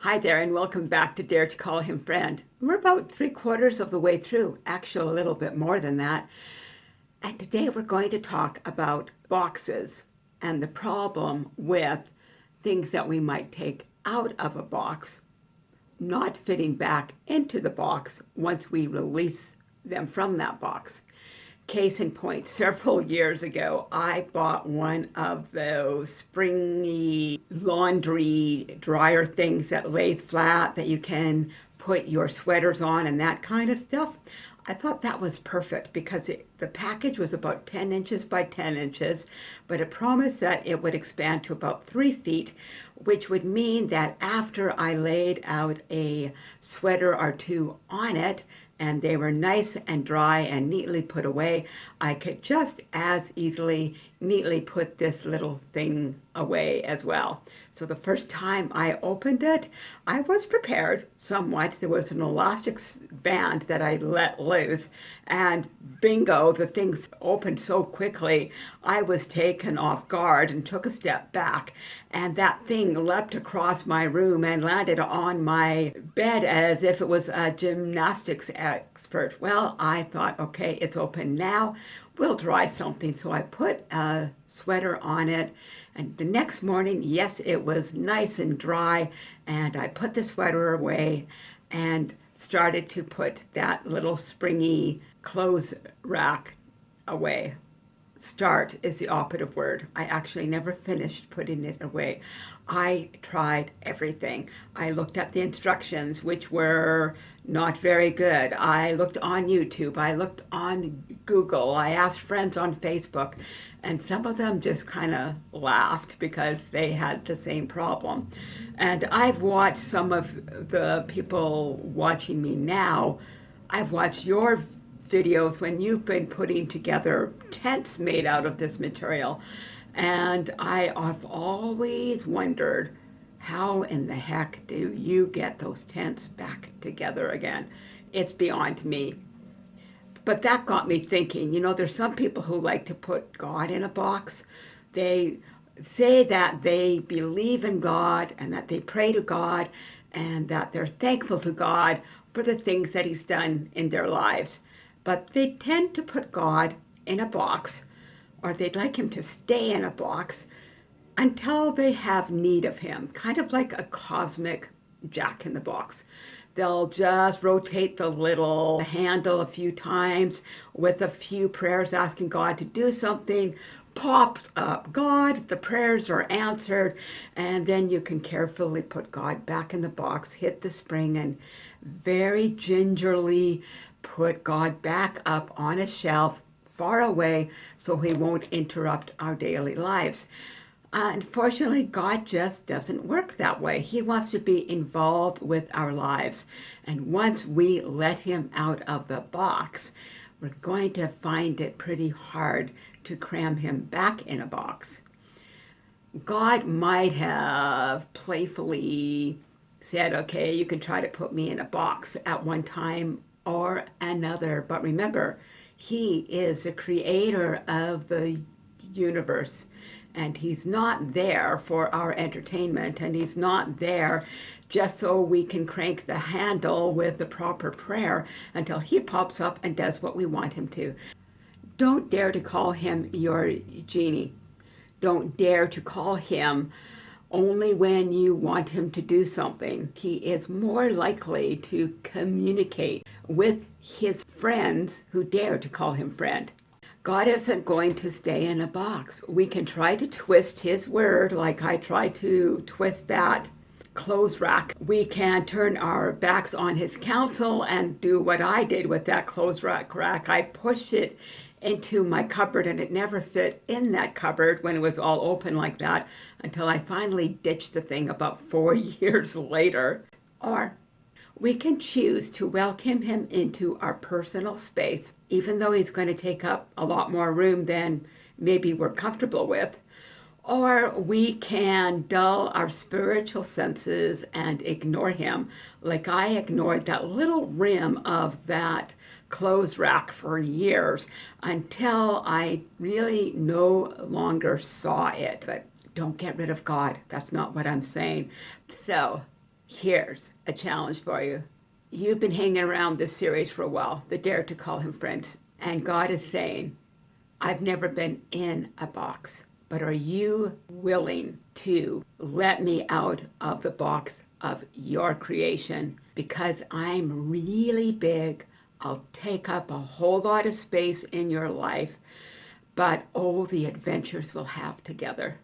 Hi there and welcome back to Dare to Call Him Friend. We're about three quarters of the way through, actually a little bit more than that. And today we're going to talk about boxes and the problem with things that we might take out of a box not fitting back into the box once we release them from that box. Case in point, several years ago, I bought one of those springy laundry dryer things that lays flat that you can put your sweaters on and that kind of stuff. I thought that was perfect because it, the package was about 10 inches by 10 inches, but it promised that it would expand to about three feet, which would mean that after I laid out a sweater or two on it, and they were nice and dry and neatly put away. I could just as easily neatly put this little thing away as well. So the first time I opened it, I was prepared somewhat. There was an elastic band that I let loose and bingo, the things opened so quickly. I was taken off guard and took a step back and that thing leapt across my room and landed on my bed as if it was a gymnastics expert. Well, I thought, okay, it's open now we'll dry something. So I put a sweater on it and the next morning, yes, it was nice and dry and I put the sweater away and started to put that little springy clothes rack away. Start is the operative word. I actually never finished putting it away. I tried everything. I looked at the instructions, which were not very good. I looked on YouTube. I looked on Google. I asked friends on Facebook, and some of them just kind of laughed because they had the same problem. And I've watched some of the people watching me now. I've watched your videos when you've been putting together tents made out of this material. And I have always wondered, how in the heck do you get those tents back together again? It's beyond me. But that got me thinking, you know, there's some people who like to put God in a box. They say that they believe in God and that they pray to God and that they're thankful to God for the things that he's done in their lives. But they tend to put God in a box or they'd like him to stay in a box until they have need of him, kind of like a cosmic jack in the box. They'll just rotate the little handle a few times with a few prayers asking God to do something, pops up God, the prayers are answered, and then you can carefully put God back in the box, hit the spring, and very gingerly put God back up on a shelf far away so he won't interrupt our daily lives. Uh, unfortunately, God just doesn't work that way. He wants to be involved with our lives. And once we let him out of the box, we're going to find it pretty hard to cram him back in a box. God might have playfully said, okay, you can try to put me in a box at one time or another. But remember, he is the creator of the universe and he's not there for our entertainment and he's not there just so we can crank the handle with the proper prayer until he pops up and does what we want him to. Don't dare to call him your genie. Don't dare to call him only when you want him to do something. He is more likely to communicate with his friends who dare to call him friend. God isn't going to stay in a box. We can try to twist his word like I tried to twist that clothes rack. We can turn our backs on his counsel and do what I did with that clothes rack rack. I pushed it into my cupboard and it never fit in that cupboard when it was all open like that until I finally ditched the thing about four years later. Or we can choose to welcome him into our personal space, even though he's going to take up a lot more room than maybe we're comfortable with. Or we can dull our spiritual senses and ignore him, like I ignored that little rim of that clothes rack for years until I really no longer saw it. But don't get rid of God. That's not what I'm saying. So here's a challenge for you. You've been hanging around this series for a while, the Dare to Call Him Friend. And God is saying, I've never been in a box, but are you willing to let me out of the box of your creation? Because I'm really big. I'll take up a whole lot of space in your life, but oh, the adventures we'll have together.